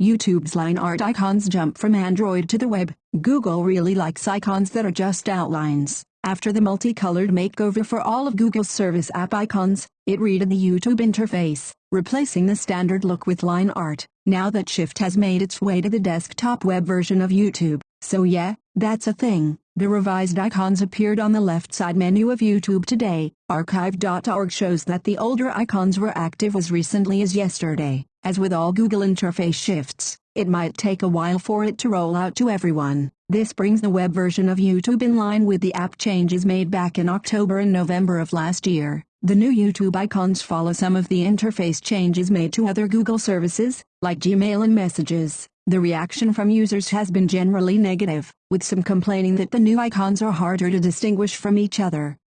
YouTube's line art icons jump from Android to the web. Google really likes icons that are just outlines. After the multicolored makeover for all of Google's service app icons, it redid the YouTube interface, replacing the standard look with line art. Now that shift has made its way to the desktop web version of YouTube, so yeah, that's a thing. The revised icons appeared on the left side menu of YouTube today. Archive.org shows that the older icons were active as recently as yesterday. As with all Google interface shifts, it might take a while for it to roll out to everyone. This brings the web version of YouTube in line with the app changes made back in October and November of last year. The new YouTube icons follow some of the interface changes made to other Google services, like Gmail and Messages. The reaction from users has been generally negative, with some complaining that the new icons are harder to distinguish from each other.